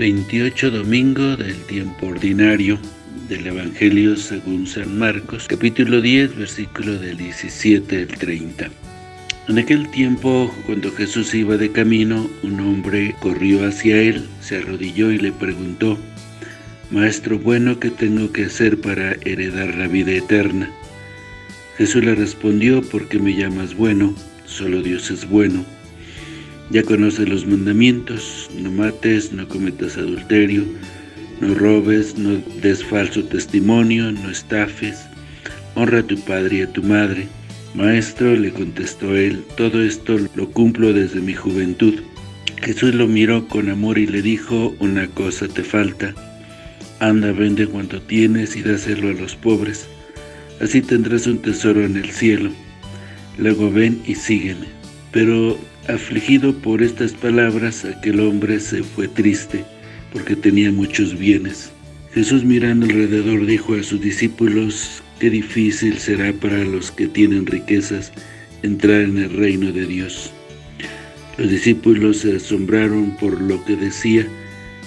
28 domingo del tiempo ordinario del Evangelio según San Marcos, capítulo 10, versículo del 17 al 30. En aquel tiempo, cuando Jesús iba de camino, un hombre corrió hacia él, se arrodilló y le preguntó, Maestro bueno, ¿qué tengo que hacer para heredar la vida eterna? Jesús le respondió, ¿por qué me llamas bueno? Solo Dios es bueno. Ya conoces los mandamientos, no mates, no cometas adulterio, no robes, no des falso testimonio, no estafes, honra a tu padre y a tu madre. Maestro, le contestó él, todo esto lo cumplo desde mi juventud. Jesús lo miró con amor y le dijo, una cosa te falta, anda, vende cuanto tienes y dáselo a los pobres, así tendrás un tesoro en el cielo. Luego ven y sígueme. Pero Afligido por estas palabras, aquel hombre se fue triste, porque tenía muchos bienes. Jesús mirando alrededor dijo a sus discípulos, qué difícil será para los que tienen riquezas entrar en el reino de Dios. Los discípulos se asombraron por lo que decía,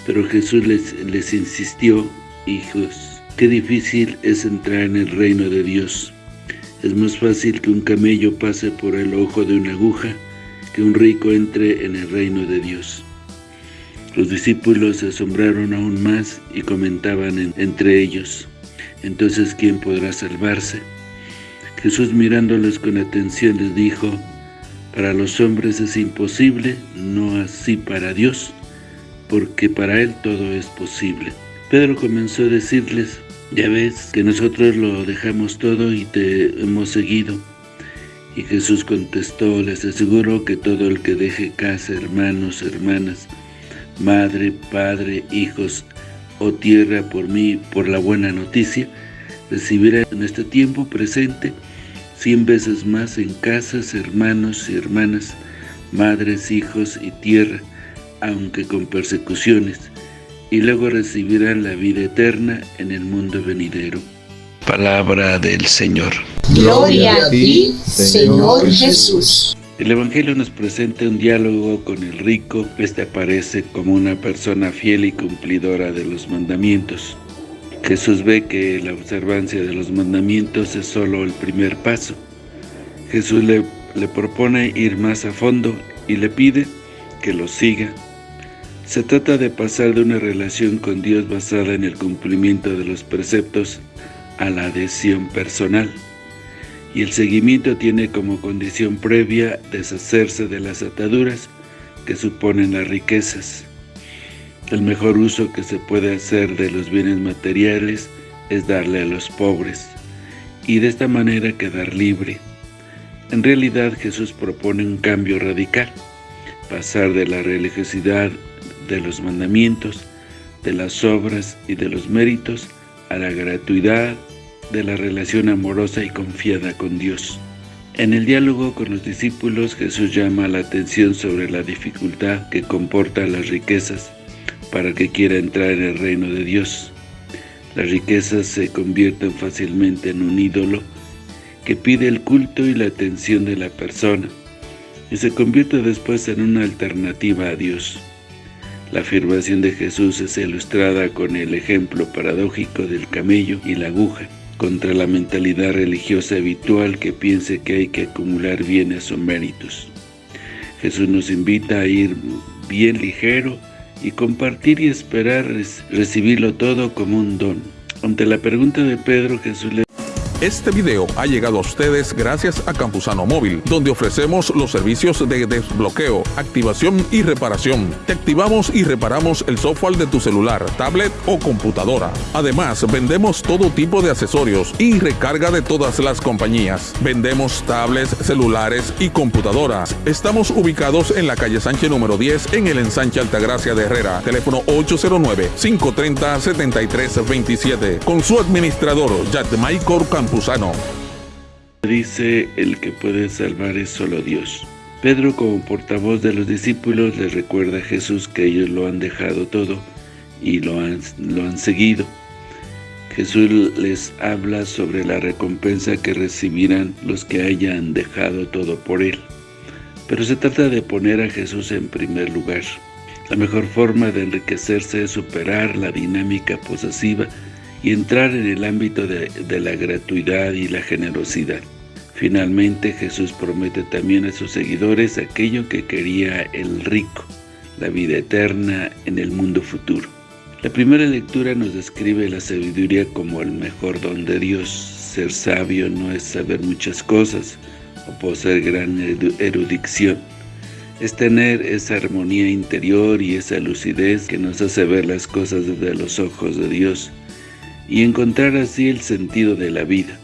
pero Jesús les, les insistió, hijos, qué difícil es entrar en el reino de Dios. Es más fácil que un camello pase por el ojo de una aguja, que un rico entre en el reino de Dios. Los discípulos se asombraron aún más y comentaban entre ellos, entonces ¿quién podrá salvarse? Jesús mirándolos con atención les dijo, para los hombres es imposible, no así para Dios, porque para Él todo es posible. Pedro comenzó a decirles, ya ves que nosotros lo dejamos todo y te hemos seguido. Y Jesús contestó, les aseguro que todo el que deje casa, hermanos, hermanas, madre, padre, hijos o tierra por mí, por la buena noticia, recibirá en este tiempo presente cien veces más en casas, hermanos y hermanas, madres, hijos y tierra, aunque con persecuciones, y luego recibirán la vida eterna en el mundo venidero. Palabra del Señor. Gloria a ti, Señor Jesús. El Evangelio nos presenta un diálogo con el rico. Este aparece como una persona fiel y cumplidora de los mandamientos. Jesús ve que la observancia de los mandamientos es solo el primer paso. Jesús le, le propone ir más a fondo y le pide que lo siga. Se trata de pasar de una relación con Dios basada en el cumplimiento de los preceptos a la adhesión personal y el seguimiento tiene como condición previa deshacerse de las ataduras que suponen las riquezas. El mejor uso que se puede hacer de los bienes materiales es darle a los pobres y de esta manera quedar libre. En realidad Jesús propone un cambio radical, pasar de la religiosidad de los mandamientos, de las obras y de los méritos a la gratuidad de la relación amorosa y confiada con Dios. En el diálogo con los discípulos, Jesús llama la atención sobre la dificultad que comporta las riquezas para que quiera entrar en el reino de Dios. Las riquezas se convierten fácilmente en un ídolo que pide el culto y la atención de la persona y se convierte después en una alternativa a Dios. La afirmación de Jesús es ilustrada con el ejemplo paradójico del camello y la aguja, contra la mentalidad religiosa habitual que piense que hay que acumular bienes o méritos. Jesús nos invita a ir bien ligero y compartir y esperar recibirlo todo como un don. Ante la pregunta de Pedro, Jesús le este video ha llegado a ustedes gracias a Campusano Móvil, donde ofrecemos los servicios de desbloqueo, activación y reparación. Te activamos y reparamos el software de tu celular, tablet o computadora. Además, vendemos todo tipo de accesorios y recarga de todas las compañías. Vendemos tablets, celulares y computadoras. Estamos ubicados en la calle Sánchez número 10 en el ensanche Altagracia de Herrera. Teléfono 809-530-7327. Con su administrador, Michael Campos. Dice, el que puede salvar es solo Dios. Pedro, como portavoz de los discípulos, les recuerda a Jesús que ellos lo han dejado todo y lo han, lo han seguido. Jesús les habla sobre la recompensa que recibirán los que hayan dejado todo por Él. Pero se trata de poner a Jesús en primer lugar. La mejor forma de enriquecerse es superar la dinámica posesiva y entrar en el ámbito de, la gratuidad y la generosidad. Finalmente, Jesús promete también a sus seguidores aquello que quería el rico, la vida eterna en el mundo futuro. La primera lectura nos describe la sabiduría como el mejor don de Dios. Ser sabio no es saber muchas cosas o poseer gran erudición. Es tener esa armonía interior y esa lucidez que nos hace ver las cosas desde los ojos de Dios y encontrar así el sentido de la vida.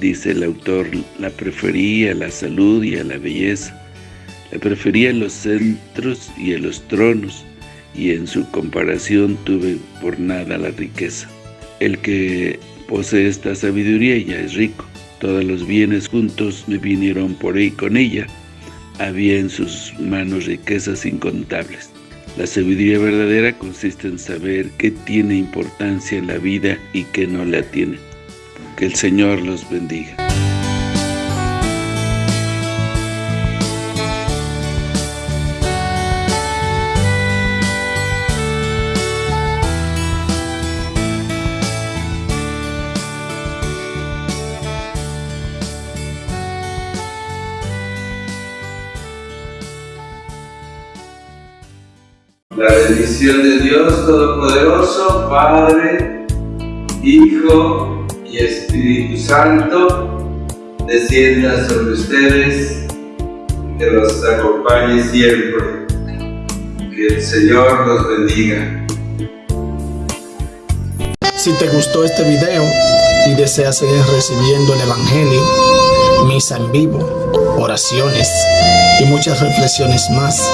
Dice el autor, la prefería a la salud y a la belleza, la prefería a los centros y a los tronos, y en su comparación tuve por nada la riqueza. El que posee esta sabiduría ya es rico. Todos los bienes juntos me vinieron por ahí con ella. Había en sus manos riquezas incontables. La sabiduría verdadera consiste en saber qué tiene importancia en la vida y qué no la tiene. Que el Señor los bendiga. La bendición de Dios Todopoderoso, Padre, Hijo y Espíritu Santo, descienda sobre ustedes, que los acompañe siempre. Que el Señor los bendiga. Si te gustó este video y deseas seguir recibiendo el Evangelio, misa en vivo, oraciones y muchas reflexiones más,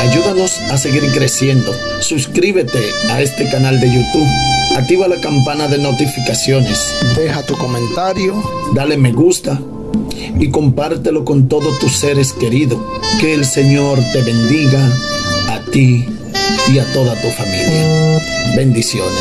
Ayúdanos a seguir creciendo. Suscríbete a este canal de YouTube. Activa la campana de notificaciones. Deja tu comentario. Dale me gusta. Y compártelo con todos tus seres queridos. Que el Señor te bendiga a ti y a toda tu familia. Bendiciones.